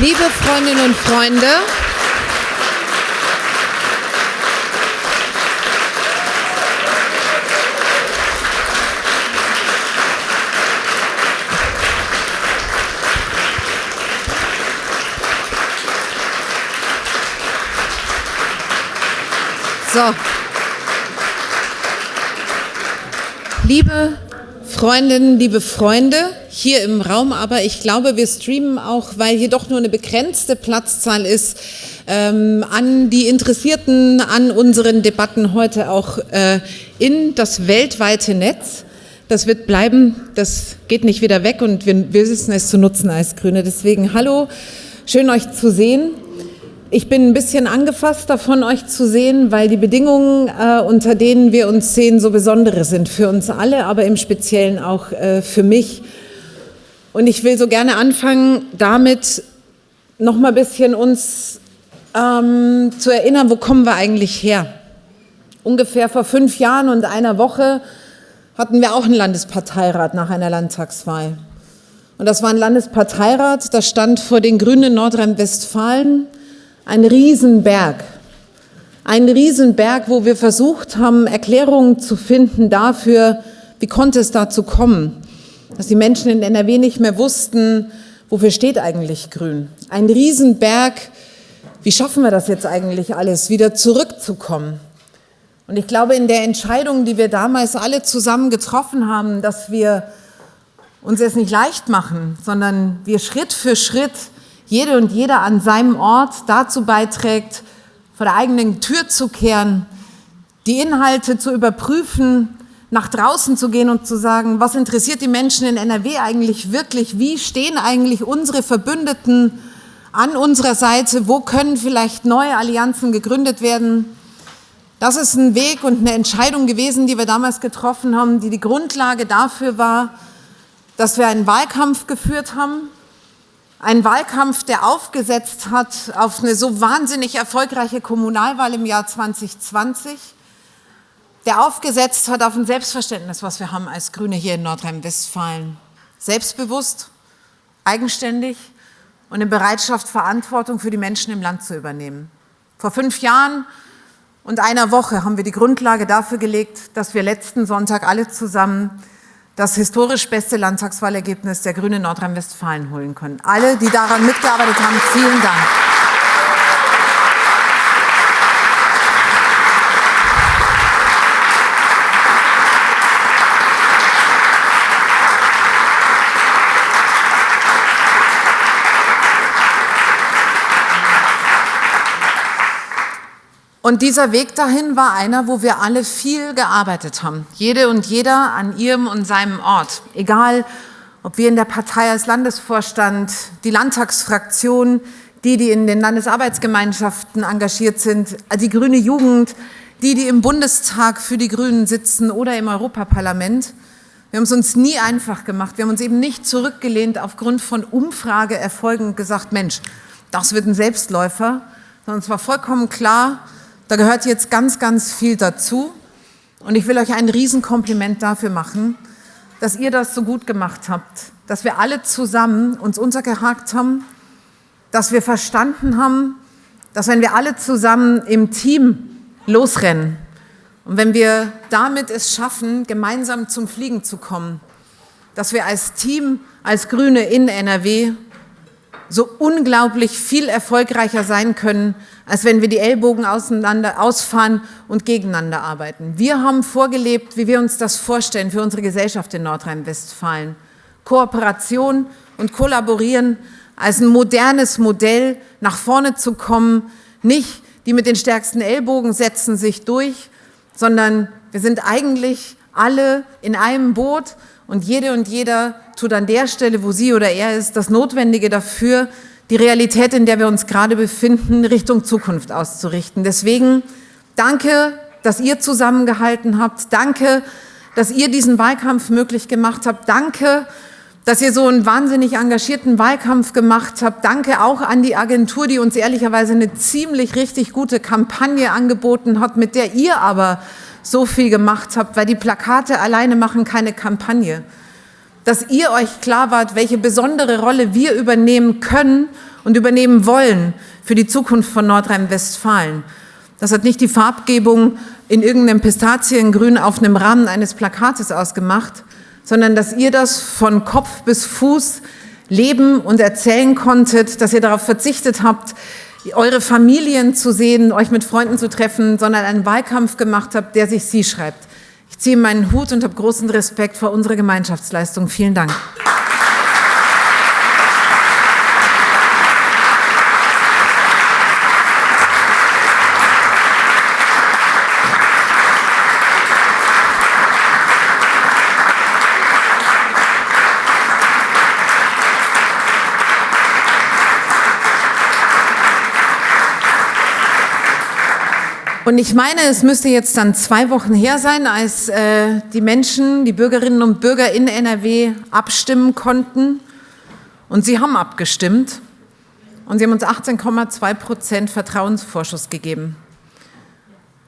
Liebe Freundinnen und Freunde, So. Liebe Freundinnen, liebe Freunde, hier im Raum, aber ich glaube, wir streamen auch, weil hier doch nur eine begrenzte Platzzahl ist, ähm, an die Interessierten an unseren Debatten heute auch äh, in das weltweite Netz. Das wird bleiben, das geht nicht wieder weg und wir, wir wissen es zu nutzen als Grüne. Deswegen hallo, schön euch zu sehen. Ich bin ein bisschen angefasst davon, euch zu sehen, weil die Bedingungen, äh, unter denen wir uns sehen, so besondere sind für uns alle, aber im Speziellen auch äh, für mich. Und ich will so gerne anfangen, damit noch mal ein bisschen uns ähm, zu erinnern, wo kommen wir eigentlich her? Ungefähr vor fünf Jahren und einer Woche hatten wir auch einen Landesparteirat nach einer Landtagswahl. Und das war ein Landesparteirat, das stand vor den Grünen Nordrhein-Westfalen ein Riesenberg. Ein Riesenberg, wo wir versucht haben, Erklärungen zu finden dafür, wie konnte es dazu kommen, dass die Menschen in NRW nicht mehr wussten, wofür steht eigentlich Grün. Ein Riesenberg, wie schaffen wir das jetzt eigentlich alles, wieder zurückzukommen? Und ich glaube, in der Entscheidung, die wir damals alle zusammen getroffen haben, dass wir uns es nicht leicht machen, sondern wir Schritt für Schritt jede und jeder an seinem Ort dazu beiträgt, vor der eigenen Tür zu kehren, die Inhalte zu überprüfen, nach draußen zu gehen und zu sagen, was interessiert die Menschen in NRW eigentlich wirklich, wie stehen eigentlich unsere Verbündeten an unserer Seite, wo können vielleicht neue Allianzen gegründet werden. Das ist ein Weg und eine Entscheidung gewesen, die wir damals getroffen haben, die die Grundlage dafür war, dass wir einen Wahlkampf geführt haben, ein Wahlkampf, der aufgesetzt hat auf eine so wahnsinnig erfolgreiche Kommunalwahl im Jahr 2020, der aufgesetzt hat auf ein Selbstverständnis, was wir haben als Grüne hier in Nordrhein-Westfalen. Selbstbewusst, eigenständig und in Bereitschaft, Verantwortung für die Menschen im Land zu übernehmen. Vor fünf Jahren und einer Woche haben wir die Grundlage dafür gelegt, dass wir letzten Sonntag alle zusammen das historisch beste Landtagswahlergebnis der Grünen Nordrhein-Westfalen holen können. Alle, die daran mitgearbeitet haben, vielen Dank. Und dieser Weg dahin war einer, wo wir alle viel gearbeitet haben. Jede und jeder an ihrem und seinem Ort. Egal, ob wir in der Partei als Landesvorstand, die Landtagsfraktion, die, die in den Landesarbeitsgemeinschaften engagiert sind, die grüne Jugend, die, die im Bundestag für die Grünen sitzen oder im Europaparlament. Wir haben es uns nie einfach gemacht. Wir haben uns eben nicht zurückgelehnt aufgrund von Umfrageerfolgen und gesagt, Mensch, das wird ein Selbstläufer, sondern es war vollkommen klar, da gehört jetzt ganz, ganz viel dazu. Und ich will euch ein Riesenkompliment dafür machen, dass ihr das so gut gemacht habt, dass wir alle zusammen uns untergehakt haben, dass wir verstanden haben, dass wenn wir alle zusammen im Team losrennen und wenn wir damit es schaffen, gemeinsam zum Fliegen zu kommen, dass wir als Team, als Grüne in NRW so unglaublich viel erfolgreicher sein können, als wenn wir die Ellbogen auseinander ausfahren und gegeneinander arbeiten. Wir haben vorgelebt, wie wir uns das vorstellen für unsere Gesellschaft in Nordrhein-Westfalen. Kooperation und Kollaborieren als ein modernes Modell nach vorne zu kommen, nicht die mit den stärksten Ellbogen setzen sich durch, sondern wir sind eigentlich alle in einem Boot und jede und jeder tut an der Stelle, wo sie oder er ist, das Notwendige dafür, die Realität, in der wir uns gerade befinden, Richtung Zukunft auszurichten. Deswegen danke, dass ihr zusammengehalten habt. Danke, dass ihr diesen Wahlkampf möglich gemacht habt. Danke, dass ihr so einen wahnsinnig engagierten Wahlkampf gemacht habt. Danke auch an die Agentur, die uns ehrlicherweise eine ziemlich richtig gute Kampagne angeboten hat, mit der ihr aber so viel gemacht habt, weil die Plakate alleine machen keine Kampagne. Dass ihr euch klar wart, welche besondere Rolle wir übernehmen können und übernehmen wollen für die Zukunft von Nordrhein-Westfalen. Das hat nicht die Farbgebung in irgendeinem Pistaziengrün auf einem Rahmen eines Plakates ausgemacht, sondern dass ihr das von Kopf bis Fuß leben und erzählen konntet, dass ihr darauf verzichtet habt, eure Familien zu sehen, euch mit Freunden zu treffen, sondern einen Wahlkampf gemacht habt, der sich Sie schreibt. Ich ziehe meinen Hut und habe großen Respekt vor unserer Gemeinschaftsleistung. Vielen Dank. Und ich meine, es müsste jetzt dann zwei Wochen her sein, als äh, die Menschen, die Bürgerinnen und Bürger in NRW abstimmen konnten. Und sie haben abgestimmt. Und sie haben uns 18,2 Prozent Vertrauensvorschuss gegeben.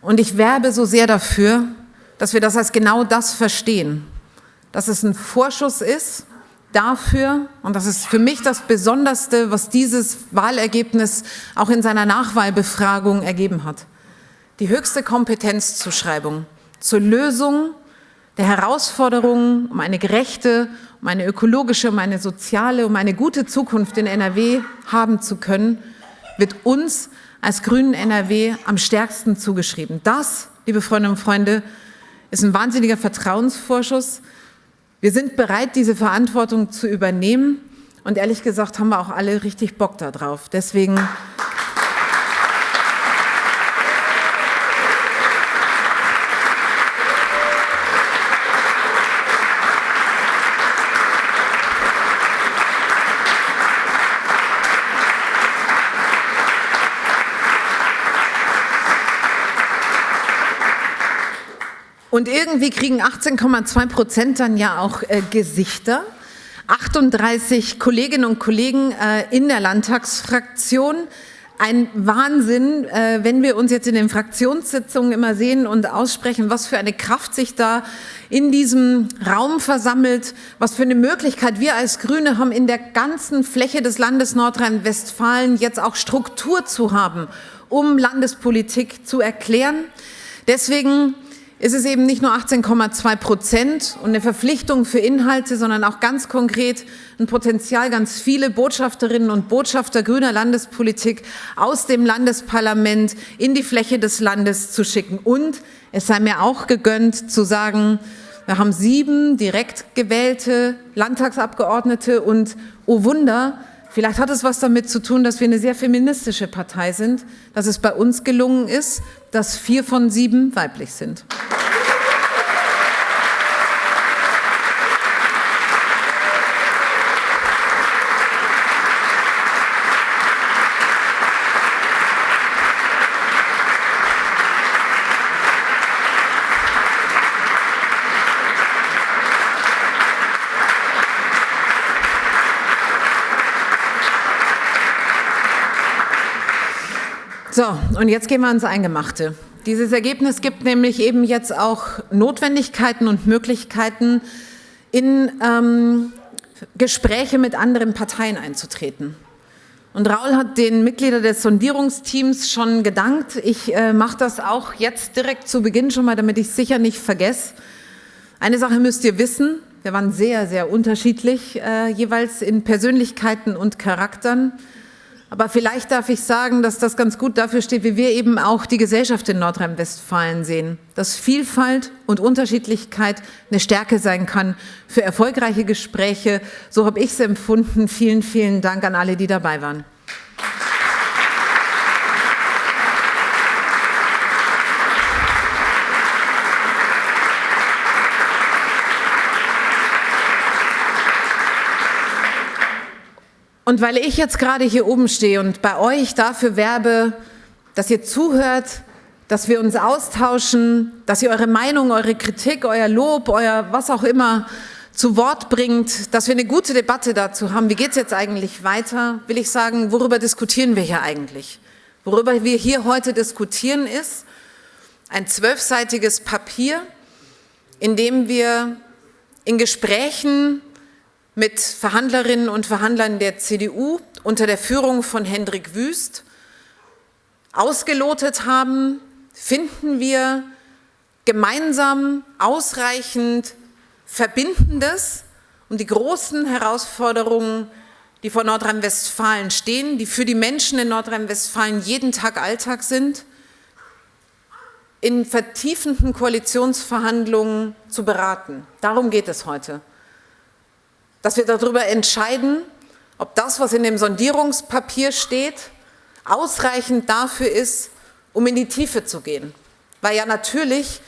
Und ich werbe so sehr dafür, dass wir das als genau das verstehen. Dass es ein Vorschuss ist dafür, und das ist für mich das Besonderste, was dieses Wahlergebnis auch in seiner Nachwahlbefragung ergeben hat die höchste Kompetenzzuschreibung zur Lösung der Herausforderungen um eine gerechte, um eine ökologische, um eine soziale, um eine gute Zukunft in NRW haben zu können, wird uns als Grünen NRW am stärksten zugeschrieben. Das, liebe Freundinnen und Freunde, ist ein wahnsinniger Vertrauensvorschuss. Wir sind bereit, diese Verantwortung zu übernehmen und ehrlich gesagt haben wir auch alle richtig Bock darauf. Deswegen Und irgendwie kriegen 18,2 Prozent dann ja auch äh, Gesichter. 38 Kolleginnen und Kollegen äh, in der Landtagsfraktion. Ein Wahnsinn, äh, wenn wir uns jetzt in den Fraktionssitzungen immer sehen und aussprechen, was für eine Kraft sich da in diesem Raum versammelt, was für eine Möglichkeit wir als Grüne haben, in der ganzen Fläche des Landes Nordrhein-Westfalen jetzt auch Struktur zu haben, um Landespolitik zu erklären. Deswegen ist es eben nicht nur 18,2 Prozent und eine Verpflichtung für Inhalte, sondern auch ganz konkret ein Potenzial, ganz viele Botschafterinnen und Botschafter grüner Landespolitik aus dem Landesparlament in die Fläche des Landes zu schicken. Und es sei mir auch gegönnt zu sagen, wir haben sieben direkt gewählte Landtagsabgeordnete und, oh Wunder, Vielleicht hat es was damit zu tun, dass wir eine sehr feministische Partei sind, dass es bei uns gelungen ist, dass vier von sieben weiblich sind. So, und jetzt gehen wir ans Eingemachte. Dieses Ergebnis gibt nämlich eben jetzt auch Notwendigkeiten und Möglichkeiten, in ähm, Gespräche mit anderen Parteien einzutreten. Und Raul hat den Mitgliedern des Sondierungsteams schon gedankt. Ich äh, mache das auch jetzt direkt zu Beginn schon mal, damit ich es sicher nicht vergesse. Eine Sache müsst ihr wissen, wir waren sehr, sehr unterschiedlich, äh, jeweils in Persönlichkeiten und Charakteren. Aber vielleicht darf ich sagen, dass das ganz gut dafür steht, wie wir eben auch die Gesellschaft in Nordrhein-Westfalen sehen. Dass Vielfalt und Unterschiedlichkeit eine Stärke sein kann für erfolgreiche Gespräche. So habe ich es empfunden. Vielen, vielen Dank an alle, die dabei waren. Und weil ich jetzt gerade hier oben stehe und bei euch dafür werbe, dass ihr zuhört, dass wir uns austauschen, dass ihr eure Meinung, eure Kritik, euer Lob, euer was auch immer zu Wort bringt, dass wir eine gute Debatte dazu haben. Wie geht es jetzt eigentlich weiter? Will ich sagen, worüber diskutieren wir hier eigentlich? Worüber wir hier heute diskutieren ist ein zwölfseitiges Papier, in dem wir in Gesprächen mit Verhandlerinnen und Verhandlern der CDU unter der Führung von Hendrik Wüst ausgelotet haben, finden wir gemeinsam ausreichend Verbindendes und die großen Herausforderungen, die vor Nordrhein-Westfalen stehen, die für die Menschen in Nordrhein-Westfalen jeden Tag Alltag sind, in vertiefenden Koalitionsverhandlungen zu beraten. Darum geht es heute. Dass wir darüber entscheiden, ob das, was in dem Sondierungspapier steht, ausreichend dafür ist, um in die Tiefe zu gehen. Weil ja natürlich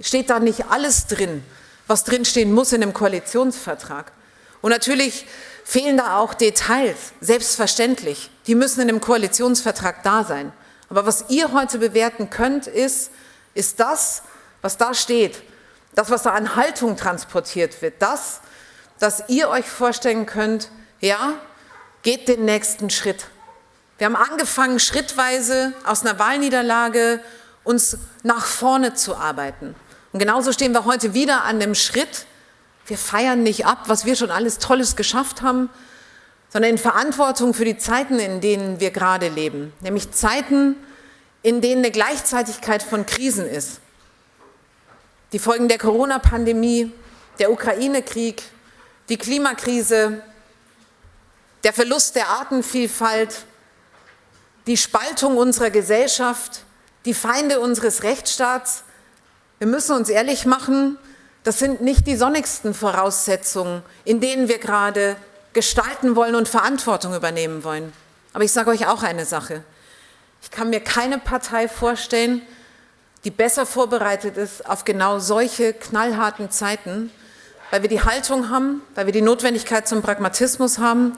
steht da nicht alles drin, was drinstehen muss in dem Koalitionsvertrag. Und natürlich fehlen da auch Details, selbstverständlich. Die müssen in dem Koalitionsvertrag da sein. Aber was ihr heute bewerten könnt, ist, ist das, was da steht, das, was da an Haltung transportiert wird, das, dass ihr euch vorstellen könnt, ja, geht den nächsten Schritt. Wir haben angefangen, schrittweise aus einer Wahlniederlage uns nach vorne zu arbeiten. Und genauso stehen wir heute wieder an dem Schritt. Wir feiern nicht ab, was wir schon alles Tolles geschafft haben, sondern in Verantwortung für die Zeiten, in denen wir gerade leben. Nämlich Zeiten, in denen eine Gleichzeitigkeit von Krisen ist. Die Folgen der Corona-Pandemie, der Ukraine-Krieg, die Klimakrise, der Verlust der Artenvielfalt, die Spaltung unserer Gesellschaft, die Feinde unseres Rechtsstaats. Wir müssen uns ehrlich machen, das sind nicht die sonnigsten Voraussetzungen, in denen wir gerade gestalten wollen und Verantwortung übernehmen wollen. Aber ich sage euch auch eine Sache. Ich kann mir keine Partei vorstellen, die besser vorbereitet ist auf genau solche knallharten Zeiten, weil wir die Haltung haben, weil wir die Notwendigkeit zum Pragmatismus haben,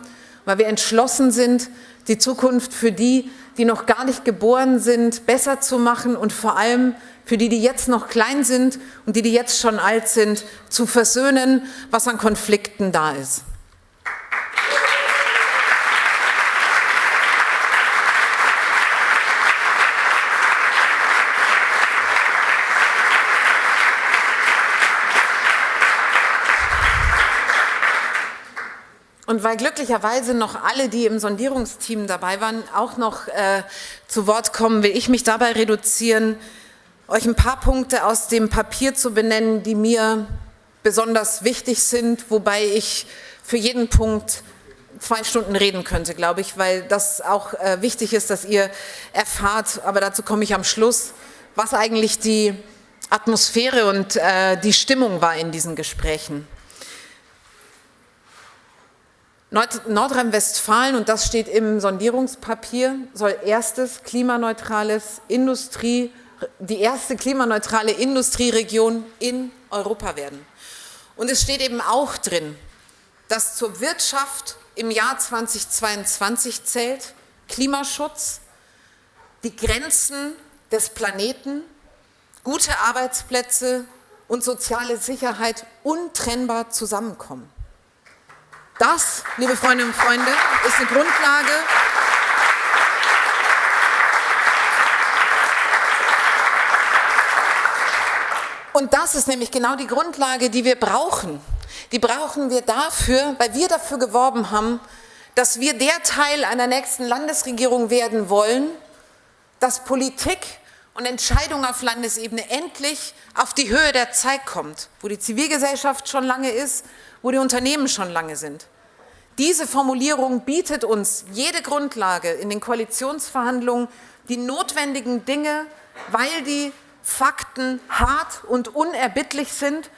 weil wir entschlossen sind, die Zukunft für die, die noch gar nicht geboren sind, besser zu machen und vor allem für die, die jetzt noch klein sind und die, die jetzt schon alt sind, zu versöhnen, was an Konflikten da ist. Und weil glücklicherweise noch alle, die im Sondierungsteam dabei waren, auch noch äh, zu Wort kommen, will ich mich dabei reduzieren, euch ein paar Punkte aus dem Papier zu benennen, die mir besonders wichtig sind, wobei ich für jeden Punkt zwei Stunden reden könnte, glaube ich, weil das auch äh, wichtig ist, dass ihr erfahrt, aber dazu komme ich am Schluss, was eigentlich die Atmosphäre und äh, die Stimmung war in diesen Gesprächen. Nordrhein-Westfalen, und das steht im Sondierungspapier, soll erstes klimaneutrales Industrie, die erste klimaneutrale Industrieregion in Europa werden. Und es steht eben auch drin, dass zur Wirtschaft im Jahr 2022 zählt Klimaschutz, die Grenzen des Planeten, gute Arbeitsplätze und soziale Sicherheit untrennbar zusammenkommen. Das, liebe Freundinnen und Freunde, ist eine Grundlage, Und das ist nämlich genau die Grundlage, die wir brauchen. Die brauchen wir dafür, weil wir dafür geworben haben, dass wir der Teil einer nächsten Landesregierung werden wollen, dass Politik und Entscheidung auf Landesebene endlich auf die Höhe der Zeit kommt, wo die Zivilgesellschaft schon lange ist, wo die Unternehmen schon lange sind. Diese Formulierung bietet uns jede Grundlage in den Koalitionsverhandlungen, die notwendigen Dinge, weil die Fakten hart und unerbittlich sind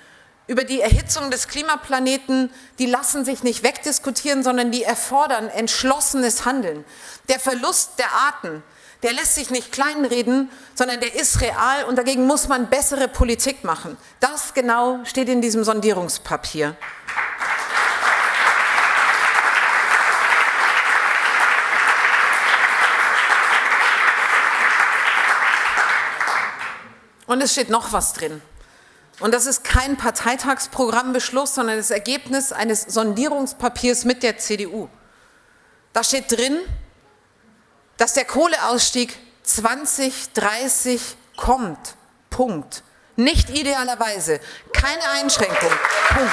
über die Erhitzung des Klimaplaneten, die lassen sich nicht wegdiskutieren, sondern die erfordern entschlossenes Handeln. Der Verlust der Arten, der lässt sich nicht kleinreden, sondern der ist real und dagegen muss man bessere Politik machen. Das genau steht in diesem Sondierungspapier. Und es steht noch was drin. Und das ist kein Parteitagsprogrammbeschluss, sondern das Ergebnis eines Sondierungspapiers mit der CDU. Da steht drin, dass der Kohleausstieg 2030 kommt. Punkt. Nicht idealerweise. Keine Einschränkung. Punkt.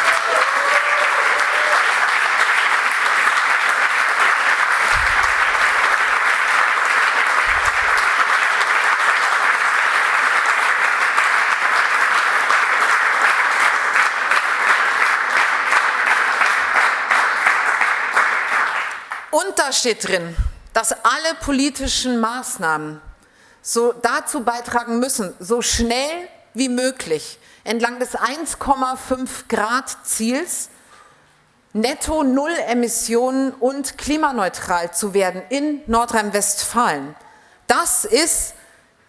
Und da steht drin, dass alle politischen Maßnahmen so dazu beitragen müssen, so schnell wie möglich entlang des 1,5 Grad Ziels netto Null Emissionen und klimaneutral zu werden in Nordrhein-Westfalen. Das ist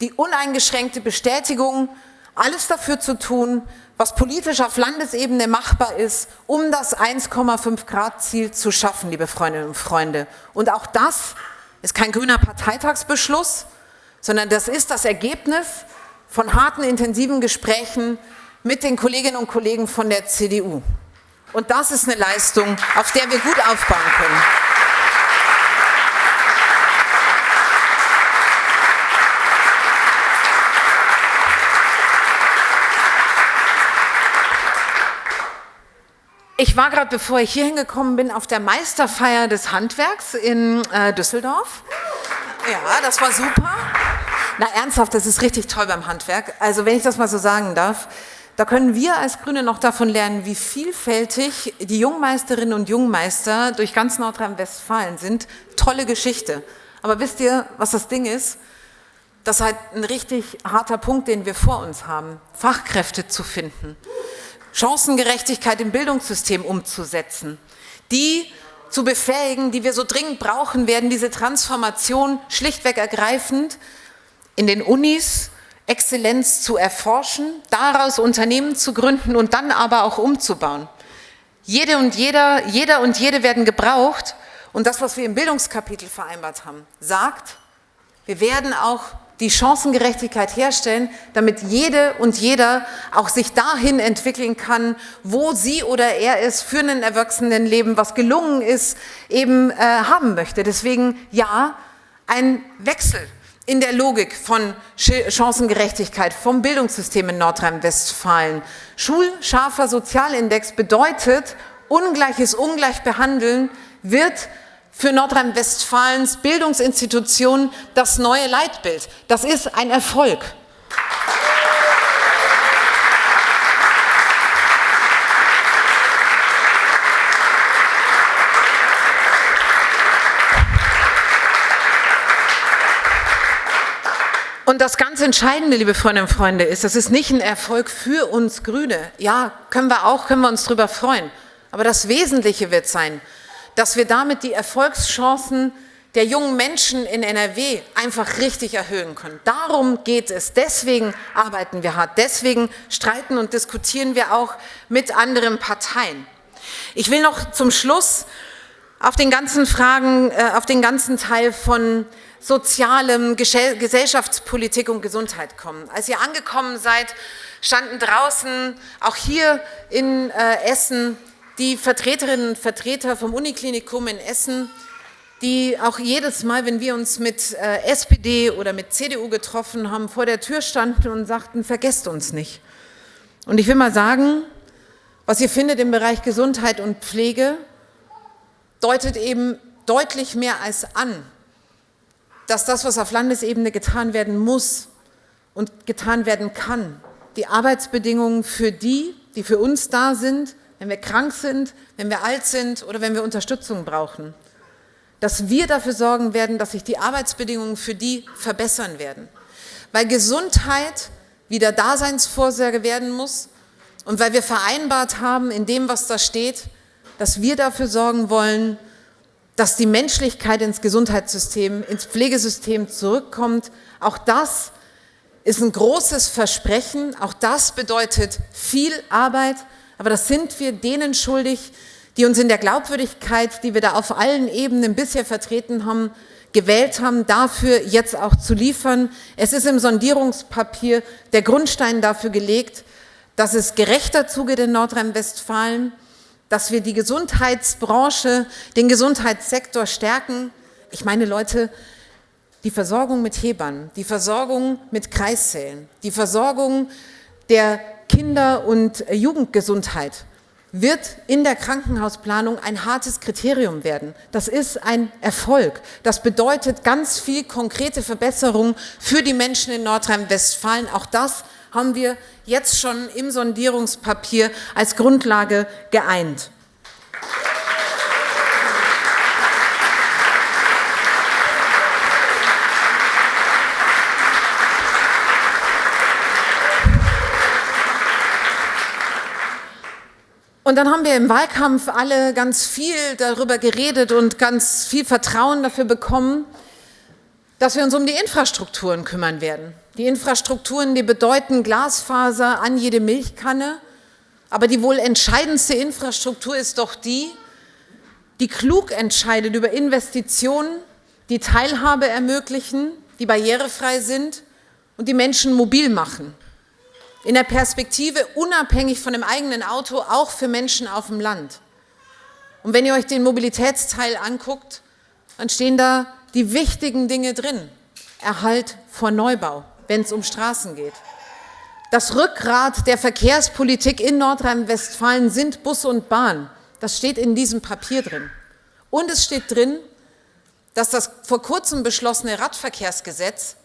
die uneingeschränkte Bestätigung, alles dafür zu tun, was politisch auf Landesebene machbar ist, um das 1,5 Grad Ziel zu schaffen, liebe Freundinnen und Freunde. Und auch das ist kein grüner Parteitagsbeschluss, sondern das ist das Ergebnis von harten, intensiven Gesprächen mit den Kolleginnen und Kollegen von der CDU. Und das ist eine Leistung, auf der wir gut aufbauen können. Ich war gerade, bevor ich hier hingekommen bin, auf der Meisterfeier des Handwerks in äh, Düsseldorf. Ja, das war super. Na ernsthaft, das ist richtig toll beim Handwerk. Also wenn ich das mal so sagen darf, da können wir als Grüne noch davon lernen, wie vielfältig die Jungmeisterinnen und Jungmeister durch ganz Nordrhein-Westfalen sind. Tolle Geschichte. Aber wisst ihr, was das Ding ist? Das ist halt ein richtig harter Punkt, den wir vor uns haben, Fachkräfte zu finden. Chancengerechtigkeit im Bildungssystem umzusetzen, die zu befähigen, die wir so dringend brauchen werden, diese Transformation schlichtweg ergreifend in den Unis Exzellenz zu erforschen, daraus Unternehmen zu gründen und dann aber auch umzubauen. Jede und jeder, jeder und jede werden gebraucht und das, was wir im Bildungskapitel vereinbart haben, sagt, wir werden auch die Chancengerechtigkeit herstellen, damit jede und jeder auch sich dahin entwickeln kann, wo sie oder er es für ein Erwachsenenleben, was gelungen ist, eben äh, haben möchte. Deswegen ja, ein Wechsel in der Logik von Chancengerechtigkeit vom Bildungssystem in Nordrhein-Westfalen. Schulscharfer Sozialindex bedeutet, ungleiches Ungleich behandeln wird für Nordrhein-Westfalens Bildungsinstitutionen das neue Leitbild. Das ist ein Erfolg. Und das ganz Entscheidende, liebe Freundinnen und Freunde, ist, das ist nicht ein Erfolg für uns Grüne. Ja, können wir auch, können wir uns darüber freuen. Aber das Wesentliche wird sein, dass wir damit die Erfolgschancen der jungen Menschen in NRW einfach richtig erhöhen können. Darum geht es. Deswegen arbeiten wir hart. Deswegen streiten und diskutieren wir auch mit anderen Parteien. Ich will noch zum Schluss auf den ganzen Fragen, äh, auf den ganzen Teil von sozialem, Gesellschaftspolitik und Gesundheit kommen. Als ihr angekommen seid, standen draußen, auch hier in äh, Essen, die Vertreterinnen und Vertreter vom Uniklinikum in Essen, die auch jedes Mal, wenn wir uns mit äh, SPD oder mit CDU getroffen haben, vor der Tür standen und sagten, vergesst uns nicht. Und ich will mal sagen, was ihr findet im Bereich Gesundheit und Pflege, deutet eben deutlich mehr als an, dass das, was auf Landesebene getan werden muss und getan werden kann, die Arbeitsbedingungen für die, die für uns da sind, wenn wir krank sind, wenn wir alt sind oder wenn wir Unterstützung brauchen, dass wir dafür sorgen werden, dass sich die Arbeitsbedingungen für die verbessern werden. Weil Gesundheit wieder Daseinsvorsorge werden muss und weil wir vereinbart haben in dem, was da steht, dass wir dafür sorgen wollen, dass die Menschlichkeit ins Gesundheitssystem, ins Pflegesystem zurückkommt. Auch das ist ein großes Versprechen, auch das bedeutet viel Arbeit, aber das sind wir denen schuldig, die uns in der Glaubwürdigkeit, die wir da auf allen Ebenen bisher vertreten haben, gewählt haben, dafür jetzt auch zu liefern. Es ist im Sondierungspapier der Grundstein dafür gelegt, dass es gerechter zugeht in Nordrhein-Westfalen, dass wir die Gesundheitsbranche, den Gesundheitssektor stärken. Ich meine, Leute, die Versorgung mit Hebammen, die Versorgung mit Kreissälen, die Versorgung der Kinder- und Jugendgesundheit wird in der Krankenhausplanung ein hartes Kriterium werden. Das ist ein Erfolg. Das bedeutet ganz viel konkrete Verbesserung für die Menschen in Nordrhein-Westfalen. Auch das haben wir jetzt schon im Sondierungspapier als Grundlage geeint. Und dann haben wir im Wahlkampf alle ganz viel darüber geredet und ganz viel Vertrauen dafür bekommen, dass wir uns um die Infrastrukturen kümmern werden. Die Infrastrukturen, die bedeuten Glasfaser an jede Milchkanne, aber die wohl entscheidendste Infrastruktur ist doch die, die klug entscheidet über Investitionen, die Teilhabe ermöglichen, die barrierefrei sind und die Menschen mobil machen. In der Perspektive unabhängig von dem eigenen Auto, auch für Menschen auf dem Land. Und wenn ihr euch den Mobilitätsteil anguckt, dann stehen da die wichtigen Dinge drin. Erhalt vor Neubau, wenn es um Straßen geht. Das Rückgrat der Verkehrspolitik in Nordrhein-Westfalen sind Bus und Bahn. Das steht in diesem Papier drin. Und es steht drin, dass das vor kurzem beschlossene Radverkehrsgesetz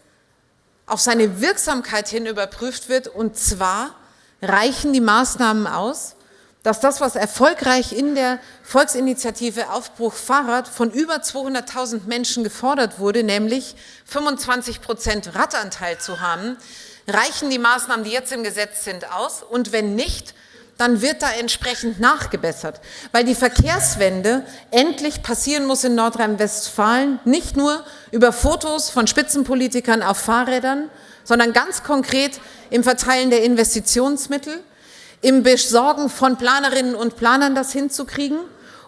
auf seine Wirksamkeit hin überprüft wird. Und zwar reichen die Maßnahmen aus, dass das, was erfolgreich in der Volksinitiative Aufbruch Fahrrad von über 200.000 Menschen gefordert wurde, nämlich 25 Prozent Radanteil zu haben, reichen die Maßnahmen, die jetzt im Gesetz sind, aus. Und wenn nicht, dann wird da entsprechend nachgebessert, weil die Verkehrswende endlich passieren muss in Nordrhein-Westfalen, nicht nur über Fotos von Spitzenpolitikern auf Fahrrädern, sondern ganz konkret im Verteilen der Investitionsmittel, im Besorgen von Planerinnen und Planern das hinzukriegen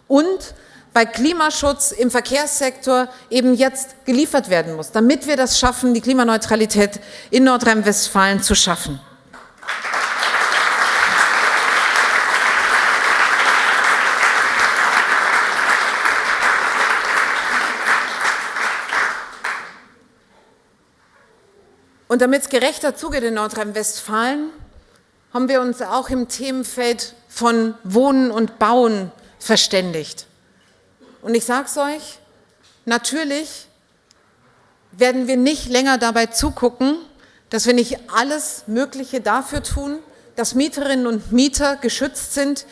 und bei Klimaschutz im Verkehrssektor eben jetzt geliefert werden muss, damit wir das schaffen, die Klimaneutralität in Nordrhein-Westfalen zu schaffen. Und damit es gerechter zugeht in Nordrhein-Westfalen, haben wir uns auch im Themenfeld von Wohnen und Bauen verständigt. Und ich sage es euch, natürlich werden wir nicht länger dabei zugucken, dass wir nicht alles Mögliche dafür tun, dass Mieterinnen und Mieter geschützt sind,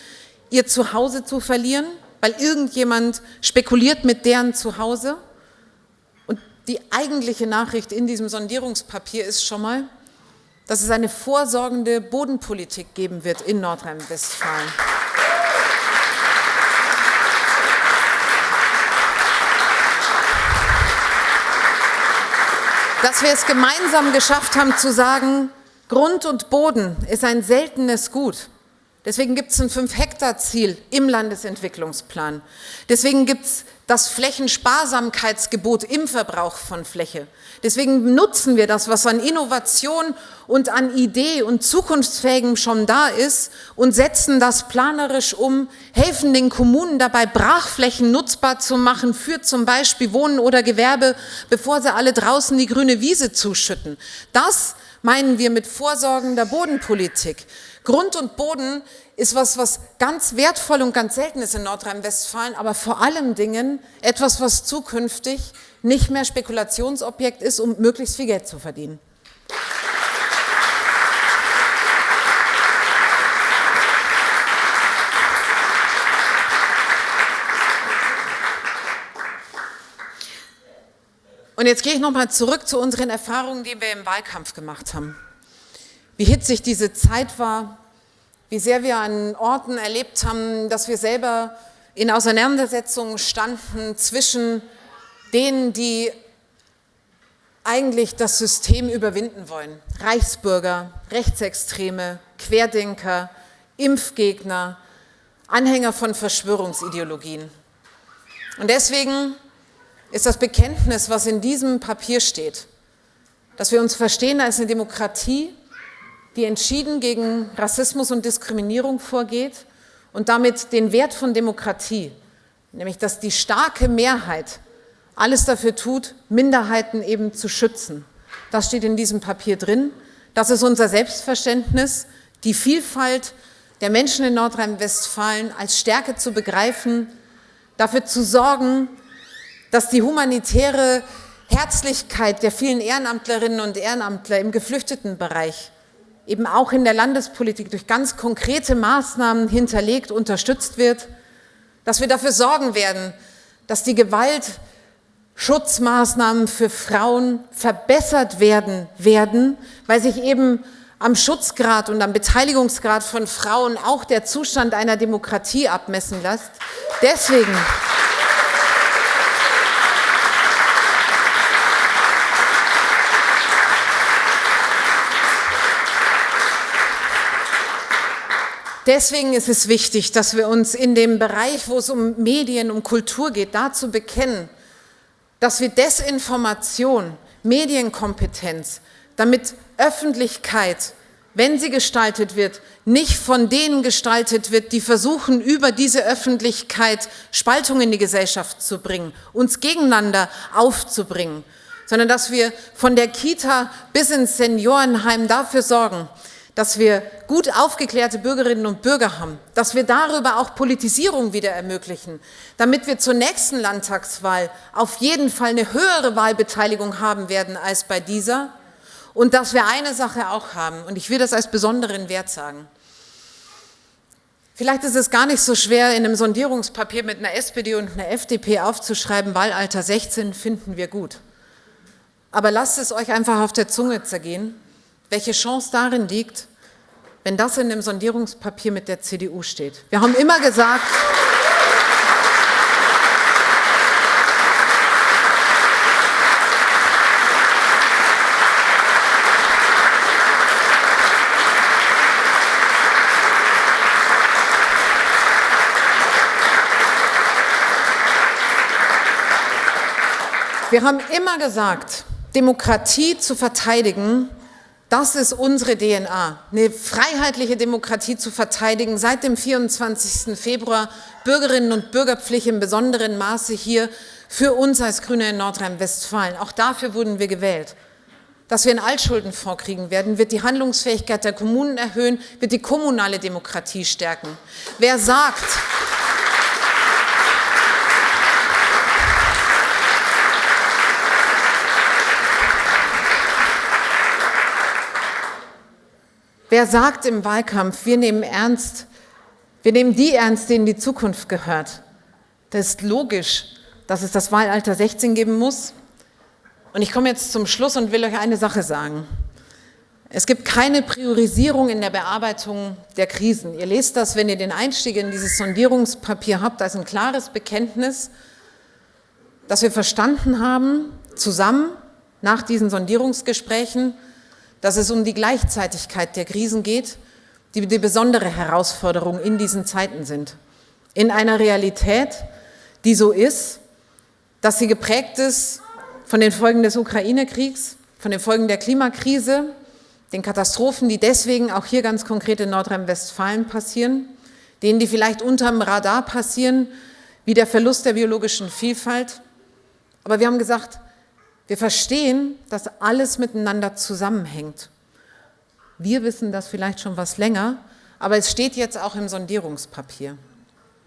ihr Zuhause zu verlieren, weil irgendjemand spekuliert mit deren Zuhause. Die eigentliche Nachricht in diesem Sondierungspapier ist schon mal, dass es eine vorsorgende Bodenpolitik geben wird in Nordrhein-Westfalen. Dass wir es gemeinsam geschafft haben zu sagen, Grund und Boden ist ein seltenes Gut. Deswegen gibt es ein 5-Hektar-Ziel im Landesentwicklungsplan. Deswegen gibt es das Flächensparsamkeitsgebot im Verbrauch von Fläche. Deswegen nutzen wir das, was an Innovation und an Idee und Zukunftsfähigem schon da ist und setzen das planerisch um, helfen den Kommunen dabei, Brachflächen nutzbar zu machen für zum Beispiel Wohnen oder Gewerbe, bevor sie alle draußen die grüne Wiese zuschütten. Das meinen wir mit vorsorgender Bodenpolitik. Grund und Boden ist was, was ganz wertvoll und ganz selten ist in Nordrhein-Westfalen, aber vor allem Dingen etwas, was zukünftig nicht mehr Spekulationsobjekt ist, um möglichst viel Geld zu verdienen. Und jetzt gehe ich nochmal zurück zu unseren Erfahrungen, die wir im Wahlkampf gemacht haben wie hitzig diese Zeit war, wie sehr wir an Orten erlebt haben, dass wir selber in Auseinandersetzungen standen zwischen denen, die eigentlich das System überwinden wollen. Reichsbürger, Rechtsextreme, Querdenker, Impfgegner, Anhänger von Verschwörungsideologien. Und deswegen ist das Bekenntnis, was in diesem Papier steht, dass wir uns verstehen als eine Demokratie, die entschieden gegen Rassismus und Diskriminierung vorgeht und damit den Wert von Demokratie, nämlich dass die starke Mehrheit alles dafür tut, Minderheiten eben zu schützen. Das steht in diesem Papier drin. Das ist unser Selbstverständnis, die Vielfalt der Menschen in Nordrhein-Westfalen als Stärke zu begreifen, dafür zu sorgen, dass die humanitäre Herzlichkeit der vielen Ehrenamtlerinnen und Ehrenamtler im Geflüchtetenbereich eben auch in der Landespolitik durch ganz konkrete Maßnahmen hinterlegt, unterstützt wird, dass wir dafür sorgen werden, dass die Gewaltschutzmaßnahmen für Frauen verbessert werden werden, weil sich eben am Schutzgrad und am Beteiligungsgrad von Frauen auch der Zustand einer Demokratie abmessen lässt. Deswegen Deswegen ist es wichtig, dass wir uns in dem Bereich, wo es um Medien, um Kultur geht, dazu bekennen, dass wir Desinformation, Medienkompetenz, damit Öffentlichkeit, wenn sie gestaltet wird, nicht von denen gestaltet wird, die versuchen, über diese Öffentlichkeit Spaltung in die Gesellschaft zu bringen, uns gegeneinander aufzubringen, sondern dass wir von der Kita bis ins Seniorenheim dafür sorgen, dass wir gut aufgeklärte Bürgerinnen und Bürger haben, dass wir darüber auch Politisierung wieder ermöglichen, damit wir zur nächsten Landtagswahl auf jeden Fall eine höhere Wahlbeteiligung haben werden als bei dieser und dass wir eine Sache auch haben, und ich will das als besonderen Wert sagen. Vielleicht ist es gar nicht so schwer, in einem Sondierungspapier mit einer SPD und einer FDP aufzuschreiben, Wahlalter 16 finden wir gut. Aber lasst es euch einfach auf der Zunge zergehen, welche Chance darin liegt, wenn das in dem Sondierungspapier mit der CDU steht. Wir haben immer gesagt, Wir haben immer gesagt, Demokratie zu verteidigen, das ist unsere DNA, eine freiheitliche Demokratie zu verteidigen, seit dem 24. Februar Bürgerinnen und Bürgerpflicht im besonderen Maße hier für uns als Grüne in Nordrhein-Westfalen. Auch dafür wurden wir gewählt. Dass wir einen Altschuldenfonds kriegen werden, wird die Handlungsfähigkeit der Kommunen erhöhen, wird die kommunale Demokratie stärken. Wer sagt, Wer sagt im Wahlkampf, wir nehmen ernst, wir nehmen die ernst, denen die Zukunft gehört? Das ist logisch, dass es das Wahlalter 16 geben muss. Und ich komme jetzt zum Schluss und will euch eine Sache sagen. Es gibt keine Priorisierung in der Bearbeitung der Krisen. Ihr lest das, wenn ihr den Einstieg in dieses Sondierungspapier habt, als ein klares Bekenntnis, dass wir verstanden haben, zusammen nach diesen Sondierungsgesprächen, dass es um die Gleichzeitigkeit der Krisen geht, die die besondere Herausforderung in diesen Zeiten sind. In einer Realität, die so ist, dass sie geprägt ist von den Folgen des Ukraine-Kriegs, von den Folgen der Klimakrise, den Katastrophen, die deswegen auch hier ganz konkret in Nordrhein-Westfalen passieren, denen, die vielleicht unterm Radar passieren, wie der Verlust der biologischen Vielfalt. Aber wir haben gesagt, wir verstehen, dass alles miteinander zusammenhängt. Wir wissen das vielleicht schon was länger, aber es steht jetzt auch im Sondierungspapier.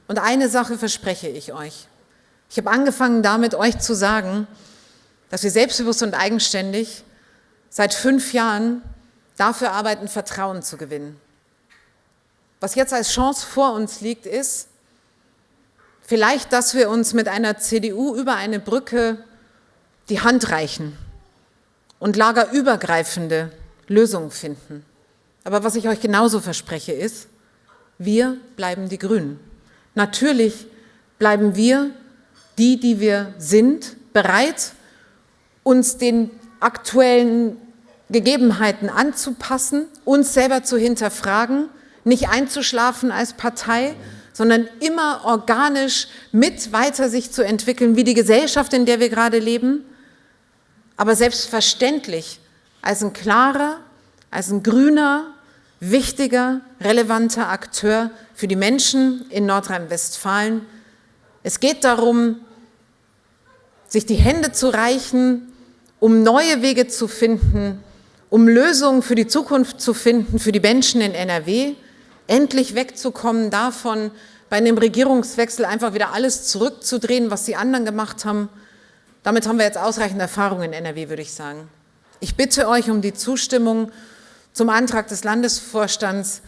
Und eine Sache verspreche ich euch. Ich habe angefangen damit, euch zu sagen, dass wir selbstbewusst und eigenständig seit fünf Jahren dafür arbeiten, Vertrauen zu gewinnen. Was jetzt als Chance vor uns liegt, ist vielleicht, dass wir uns mit einer CDU über eine Brücke die Hand reichen und lagerübergreifende Lösungen finden. Aber was ich euch genauso verspreche ist, wir bleiben die Grünen. Natürlich bleiben wir die, die wir sind, bereit, uns den aktuellen Gegebenheiten anzupassen, uns selber zu hinterfragen, nicht einzuschlafen als Partei, sondern immer organisch mit weiter sich zu entwickeln, wie die Gesellschaft, in der wir gerade leben, aber selbstverständlich als ein klarer, als ein grüner, wichtiger, relevanter Akteur für die Menschen in Nordrhein-Westfalen. Es geht darum, sich die Hände zu reichen, um neue Wege zu finden, um Lösungen für die Zukunft zu finden, für die Menschen in NRW, endlich wegzukommen davon, bei einem Regierungswechsel einfach wieder alles zurückzudrehen, was die anderen gemacht haben, damit haben wir jetzt ausreichend Erfahrung in NRW, würde ich sagen. Ich bitte euch um die Zustimmung zum Antrag des Landesvorstands,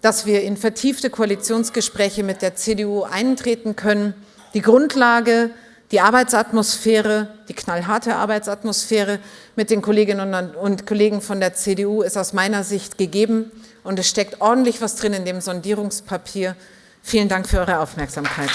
dass wir in vertiefte Koalitionsgespräche mit der CDU eintreten können. Die Grundlage Die Arbeitsatmosphäre, die knallharte Arbeitsatmosphäre mit den Kolleginnen und Kollegen von der CDU ist aus meiner Sicht gegeben und es steckt ordentlich was drin in dem Sondierungspapier. Vielen Dank für eure Aufmerksamkeit.